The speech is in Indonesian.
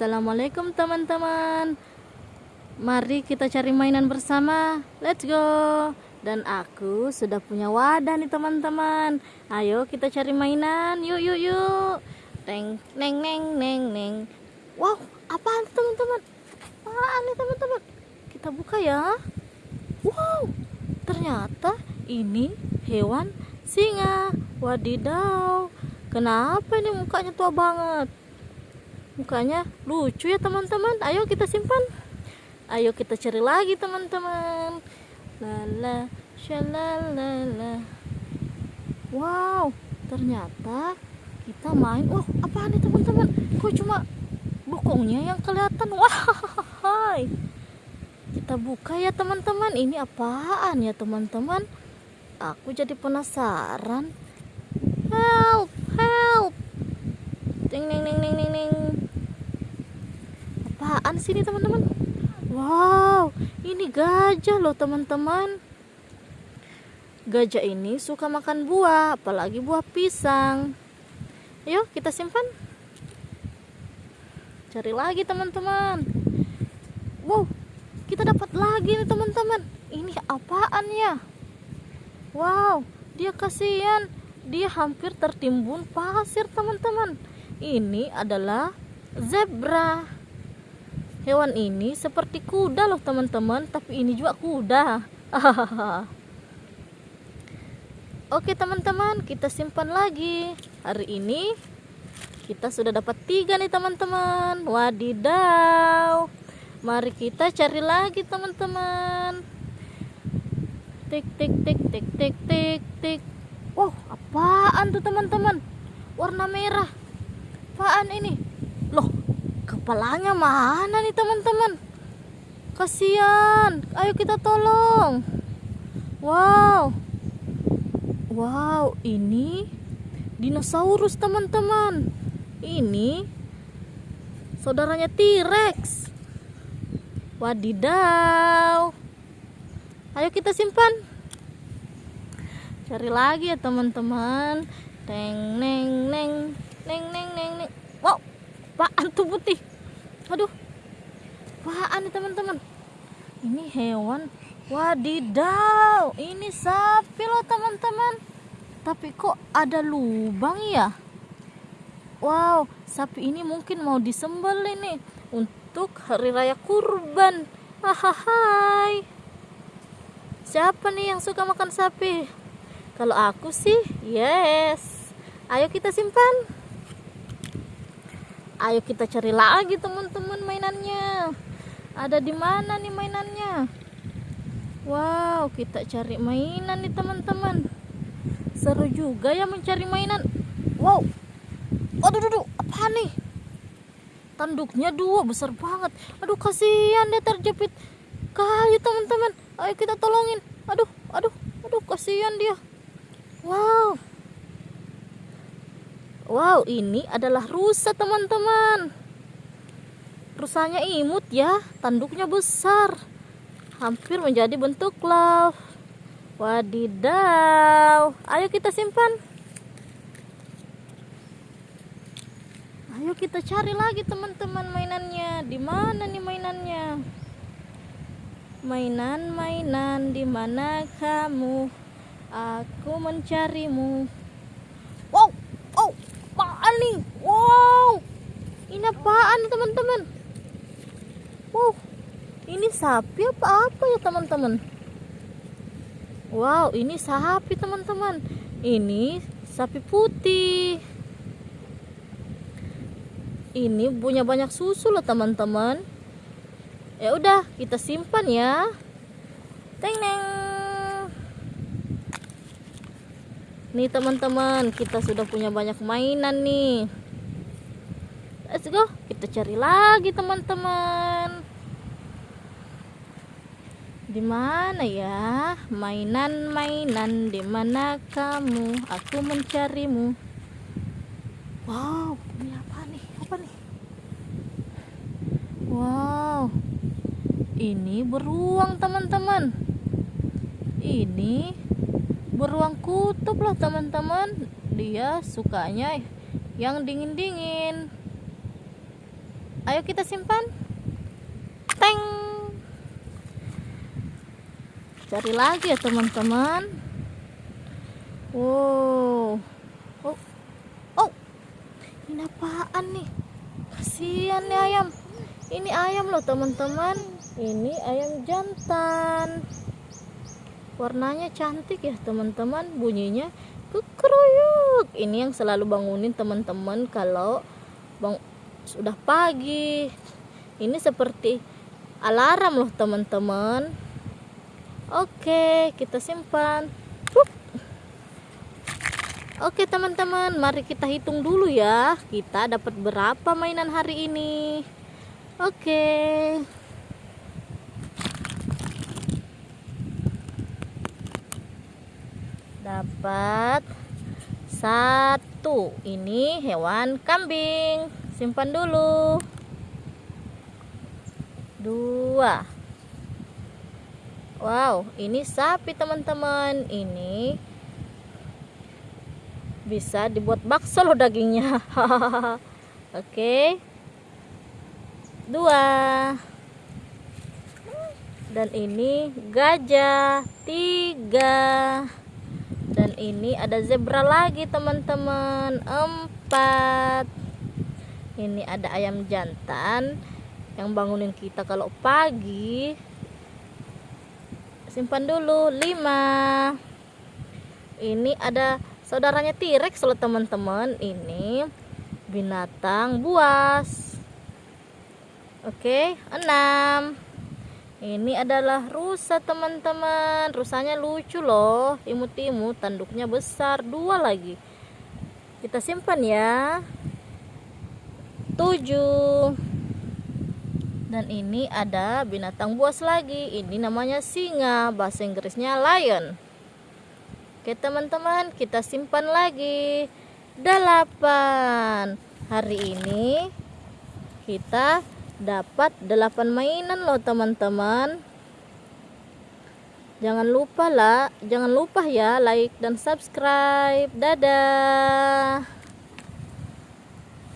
Assalamualaikum teman-teman. Mari kita cari mainan bersama. Let's go. Dan aku sudah punya wadah nih teman-teman. Ayo kita cari mainan. Yuk yuk yuk. Teng neng neng neng neng. Wow apaan teman-teman? Apaan nih teman-teman? Kita buka ya. Wow Ternyata ini hewan singa. Wadidaw Kenapa ini mukanya tua banget mukanya lucu ya teman-teman. Ayo kita simpan. Ayo kita cari lagi teman-teman. Lala shalalala wow ternyata kita main. Wah apa nih teman-teman? Kok cuma bokongnya yang kelihatan? Wah kita buka ya teman-teman. Ini apaan ya teman-teman? Aku jadi penasaran. Help help. Ding ding ding apaan sih ini teman-teman? Wow ini gajah loh teman-teman. Gajah ini suka makan buah apalagi buah pisang. Yuk kita simpan. Cari lagi teman-teman. Wow kita dapat lagi nih teman-teman. Ini apaan ya? Wow dia kasihan. Dia hampir tertimbun pasir teman-teman. Ini adalah zebra hewan ini seperti kuda loh teman-teman. Tapi ini juga kuda. Oke teman-teman kita simpan lagi. Hari ini kita sudah dapat tiga nih teman-teman. Wadidaw. Mari kita cari lagi teman-teman. Tik tik tik tik tik tik tik. Wow apaan tuh teman-teman? Warna merah. Apaan ini? Loh kepalanya mana nih teman-teman? Kasihan. Ayo kita tolong. Wow. Wow ini dinosaurus teman-teman. Ini saudaranya T-Rex. Wadidaw. Ayo kita simpan. Cari lagi ya teman-teman. Neng neng neng. Neng neng neng wow apaan tuh putih aduh. Apaan nih teman-teman? Ini hewan wadidaw ini sapi loh teman-teman. Tapi kok ada lubang ya? Wow sapi ini mungkin mau disembel ini untuk hari raya kurban. Hahaha siapa nih yang suka makan sapi? Kalau aku sih yes. Ayo kita simpan ayo kita cari lagi teman-teman mainannya. Ada di mana nih mainannya? Wow kita cari mainan nih teman-teman. Seru juga ya mencari mainan. Wow. Aduh aduh apa nih? Tanduknya dua besar banget. Aduh kasihan dia terjepit. Kayu teman-teman. Ayo kita tolongin. Aduh aduh aduh kasihan dia. Wow Wow, ini adalah rusa teman-teman. Rusanya imut ya, tanduknya besar. Hampir menjadi bentuk love. Wadidaw. Ayo kita simpan. Ayo kita cari lagi teman-teman mainannya. Di mana nih mainannya? Mainan-mainan di mana kamu? Aku mencarimu. Nih. Wow. Ini apaan teman-teman? Wow. Ini sapi apa apa ya teman-teman? Wow ini sapi teman-teman. Ini sapi putih. Ini punya banyak susu loh teman-teman. Ya udah kita simpan ya. Teng neng Nih teman-teman, kita sudah punya banyak mainan nih. Let's go, kita cari lagi teman-teman. Di mana ya? Mainan-mainan di mana kamu? Aku mencarimu. Wow, ini apa nih? Apa nih? Wow. Ini beruang teman-teman. Ini beruang kutub loh teman-teman. Dia sukanya yang dingin-dingin. Ayo kita simpan. Teng. Cari lagi ya teman-teman. Wow. Oh. Oh. Ini apaan nih? Kasihan nih ayam. Ini ayam loh teman-teman. Ini ayam jantan warnanya cantik ya teman-teman bunyinya kekeruyuk ini yang selalu bangunin teman-teman kalau bang sudah pagi ini seperti alarm loh teman-teman oke kita simpan Oke teman-teman, mari kita hitung dulu ya. Kita dapat berapa mainan hari ini? Oke. Dapat satu. Ini hewan kambing. Simpan dulu. Dua. Wow, ini sapi teman-teman. Ini bisa dibuat bakso loh dagingnya oke dua dan ini gajah tiga ini ada zebra lagi teman-teman. Empat. Ini ada ayam jantan yang bangunin kita kalau pagi. Simpan dulu. Lima. Ini ada saudaranya T-Rex loh teman-teman. Ini binatang buas. Oke enam ini adalah rusa teman-teman. Rusanya lucu loh. Imut-imut tanduknya besar. Dua lagi. Kita simpan ya. Tujuh. Dan ini ada binatang buas lagi. Ini namanya singa. Bahasa Inggrisnya lion. Oke teman-teman kita simpan lagi. Delapan. Hari ini kita dapat delapan mainan loh teman-teman. Jangan lupa lah jangan lupa ya like dan subscribe. Dadah